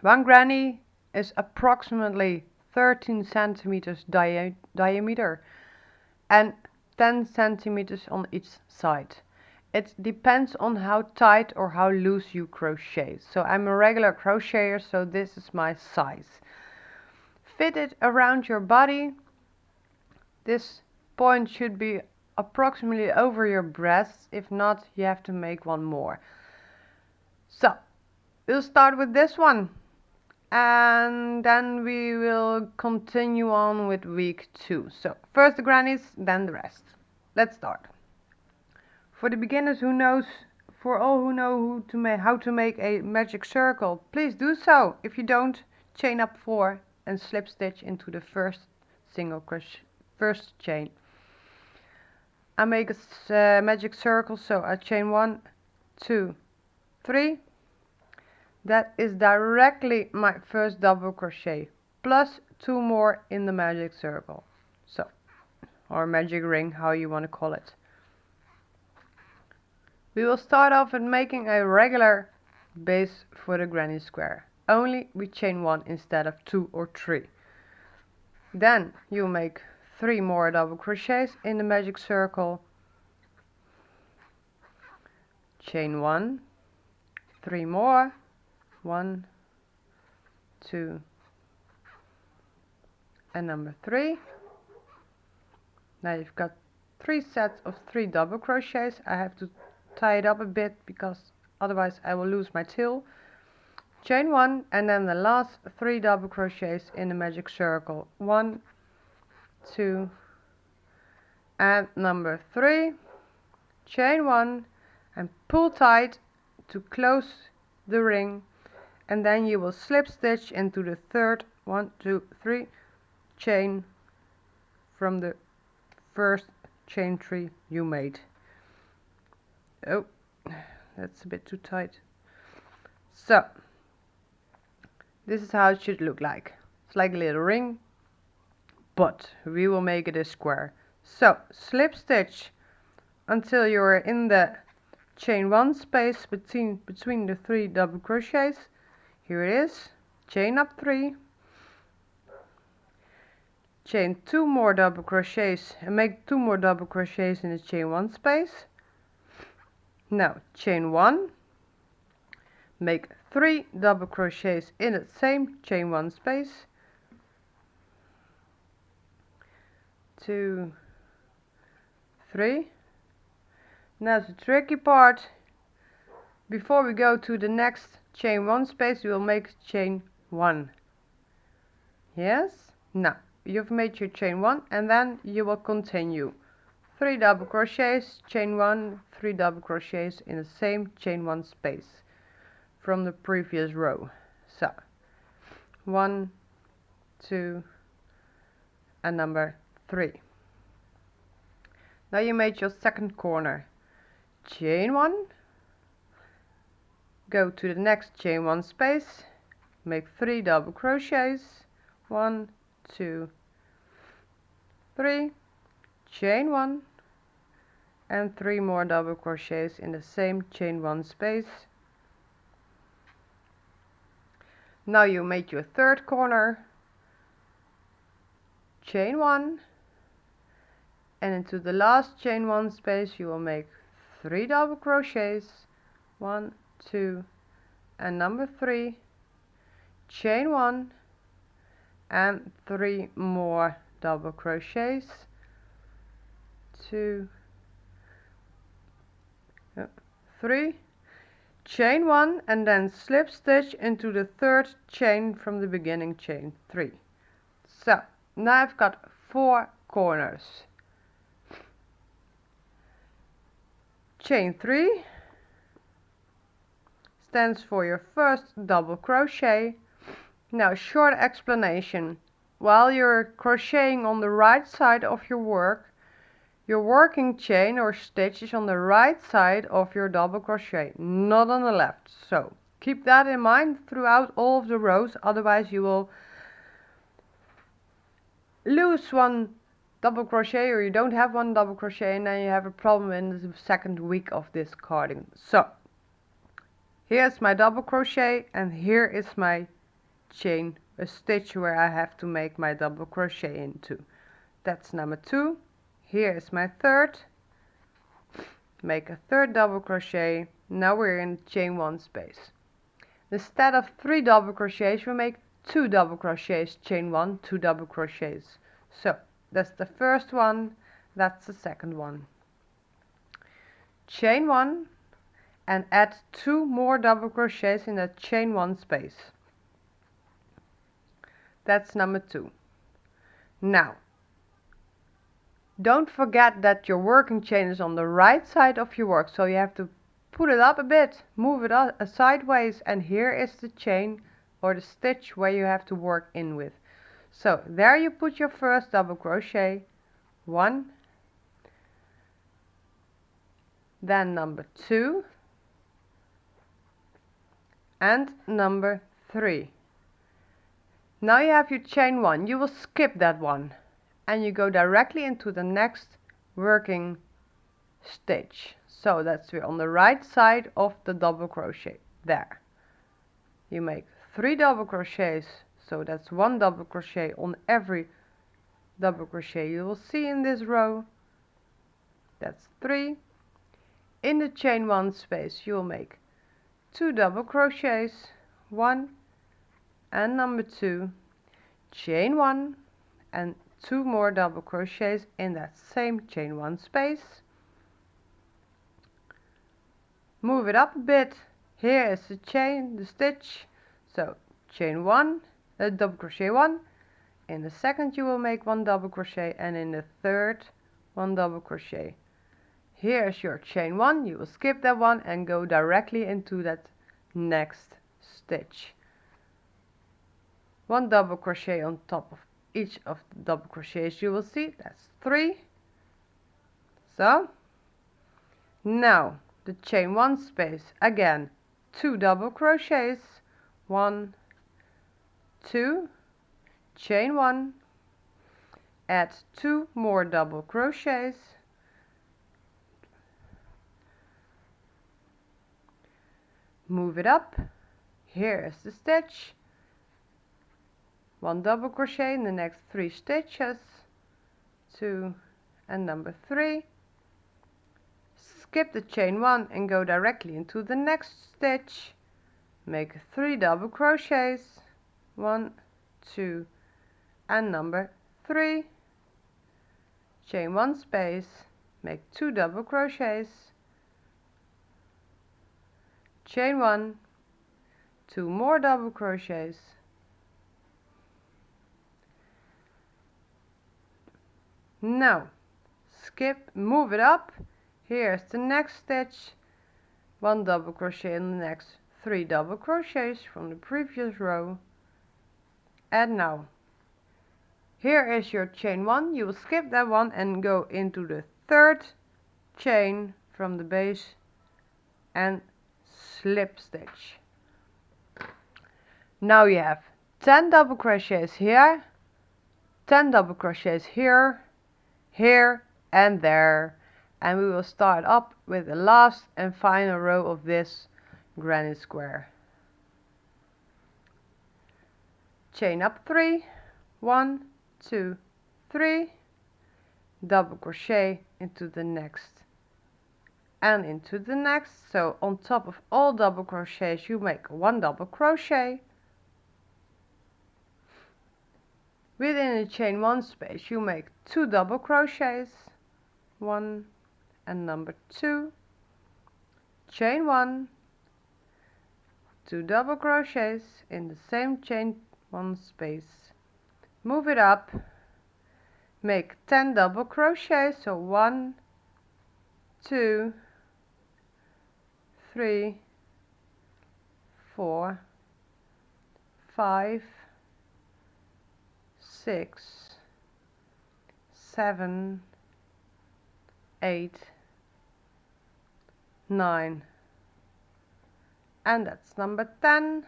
One granny is approximately 13 centimeters dia diameter and 10 centimeters on each side. It depends on how tight or how loose you crochet. So I'm a regular crocheter, so this is my size. Fit it around your body. This point should be approximately over your breasts. If not, you have to make one more. So, we'll start with this one. And then we will continue on with week two. So, first the grannies, then the rest. Let's start. For the beginners who knows, for all who know who to make, how to make a magic circle, please do so. If you don't, chain up four and slip stitch into the first single crochet, first chain. I make a uh, magic circle, so I chain one, two, three. That is directly my first double crochet, plus two more in the magic circle. So, or magic ring, how you want to call it. We will start off with making a regular base for the granny square. Only we chain one instead of two or three. Then you make three more double crochets in the magic circle. Chain one, three more, one, two, and number three. Now you've got three sets of three double crochets. I have to tie it up a bit because otherwise I will lose my tail chain one and then the last three double crochets in the magic circle one two and number three chain one and pull tight to close the ring and then you will slip stitch into the third one two three chain from the first chain three you made Oh, that's a bit too tight. So, this is how it should look like. It's like a little ring, but we will make it a square. So, slip stitch until you're in the chain one space between, between the three double crochets. Here it is. Chain up three. Chain two more double crochets and make two more double crochets in the chain one space now chain one make three double crochets in the same chain one space two three now the tricky part before we go to the next chain one space we will make chain one. Yes? Now you've made your chain one and then you will continue. Three double crochets chain one three double crochets in the same chain one space from the previous row. So one two and number three. Now you made your second corner. Chain one go to the next chain one space make three double crochets. One two three chain one and three more double crochets in the same chain one space. Now you make your third corner chain one and into the last chain one space you will make three double crochets. One two and number three chain one and three more double crochets. Two uh, three chain one and then slip stitch into the third chain from the beginning chain three. So now I've got four corners. Chain three stands for your first double crochet now short explanation while you're crocheting on the right side of your work your working chain or stitch is on the right side of your double crochet, not on the left. So keep that in mind throughout all of the rows, otherwise you will lose one double crochet or you don't have one double crochet and then you have a problem in the second week of this carding. So here's my double crochet and here is my chain a stitch where I have to make my double crochet into. That's number two. Here is my third. Make a third double crochet. Now we're in chain one space. Instead of three double crochets we make two double crochets chain one two double crochets. So that's the first one. That's the second one. Chain one and add two more double crochets in that chain one space. That's number two. Now don't forget that your working chain is on the right side of your work so you have to put it up a bit move it up, sideways and here is the chain or the stitch where you have to work in with. So there you put your first double crochet one then number two and number three. Now you have your chain one. You will skip that one. And you go directly into the next working stitch. So that's we're on the right side of the double crochet. There. You make three double crochets. So that's one double crochet on every double crochet you will see in this row. That's three. In the chain one space you'll make two double crochets one and number two chain one and two more double crochets in that same chain one space. Move it up a bit. Here is the chain the stitch. So chain one a double crochet one. In the second you will make one double crochet and in the third one double crochet here is your chain one. You will skip that one and go directly into that next stitch. One double crochet on top of each of the double crochets you will see. That's three. So now the chain one space. Again two double crochets. One two chain one. Add two more double crochets move it up. Here is the stitch. One double crochet in the next three stitches. Two and number three. Skip the chain one and go directly into the next stitch. Make three double crochets. One two and number three. Chain one space. Make two double crochets chain one two more double crochets. Now skip move it up. Here's the next stitch. One double crochet in the next three double crochets from the previous row. And now here is your chain one. You will skip that one and go into the third chain from the base and slip stitch now you have 10 double crochets here 10 double crochets here here and there. And we will start up with the last and final row of this granny square. Chain up three. One two three. Double crochet into the next and into the next. So on top of all double crochets you make one double crochet. Within the chain one space you make two double crochets one and number two. Chain one two double crochets in the same chain one space. Move it up. Make 10 double crochets so one two three, four, five, six, seven, eight, nine, and that's number 10.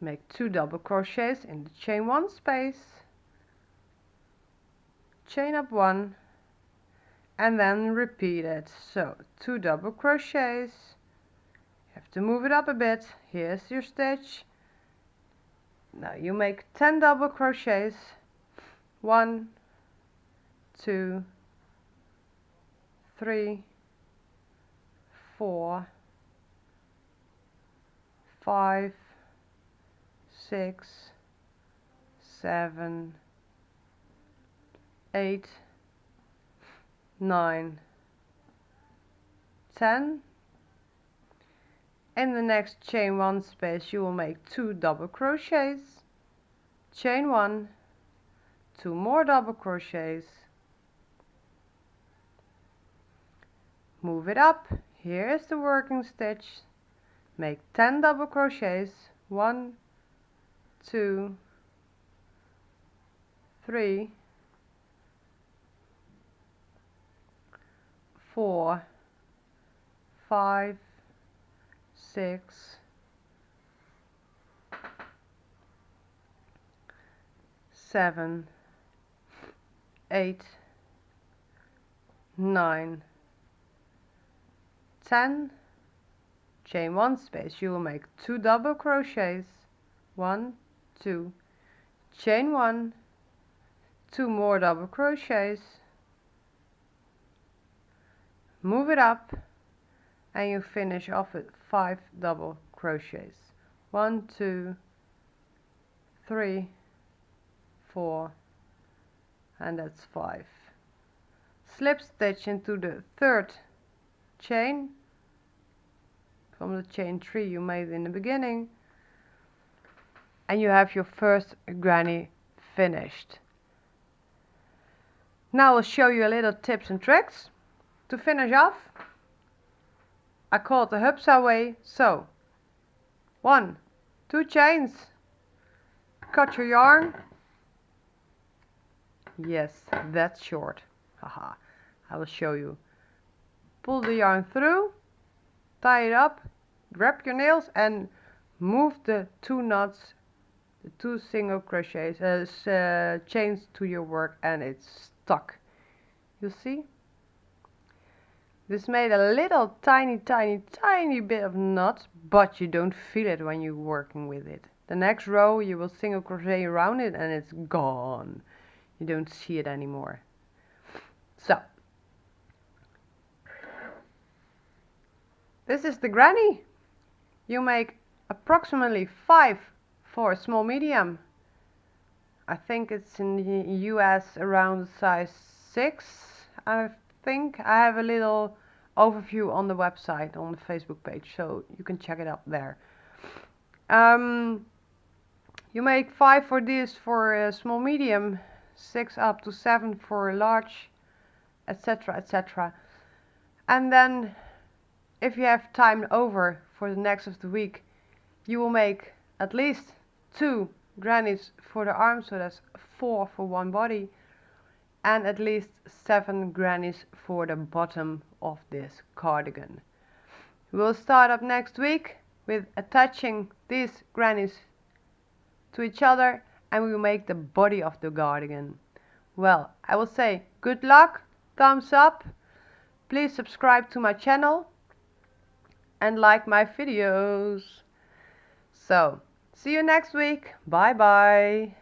Make two double crochets in the chain one space, chain up one, and then repeat it. So two double crochets. You have to move it up a bit. Here's your stitch. Now you make 10 double crochets. One two three four five six seven eight nine. Ten. In the next chain one space you will make two double crochets. Chain one. Two more double crochets. Move it up. Here is the working stitch. Make 10 double crochets. One two three four five six, seven, eight, nine, ten. Chain one space, you will make two double crochets, one, two, chain one, two more double crochets, move it up and you finish off with five double crochets. One two three four and that's five. Slip stitch into the third chain. From the chain three you made in the beginning. And you have your first granny finished. Now I'll show you a little tips and tricks to finish off I call it the Hupsa way. So, one, two chains, cut your yarn. Yes, that's short. Haha, I will show you. Pull the yarn through, tie it up, grab your nails and move the two knots, the two single crochets, uh, uh, chains to your work and it's stuck. You see? This made a little tiny, tiny, tiny bit of knot, but you don't feel it when you're working with it. The next row you will single crochet around it and it's gone. You don't see it anymore. So, this is the granny. You make approximately 5 for a small medium. I think it's in the US around size 6. I think I have a little overview on the website on the Facebook page so you can check it out there. Um, you make five for this for small medium six up to seven for large etc etc and then if you have time over for the next of the week you will make at least two grannies for the arms so that's four for one body and at least 7 grannies for the bottom of this cardigan. We'll start up next week with attaching these grannies to each other and we will make the body of the cardigan. Well, I will say good luck, thumbs up, please subscribe to my channel and like my videos. So, see you next week. Bye bye.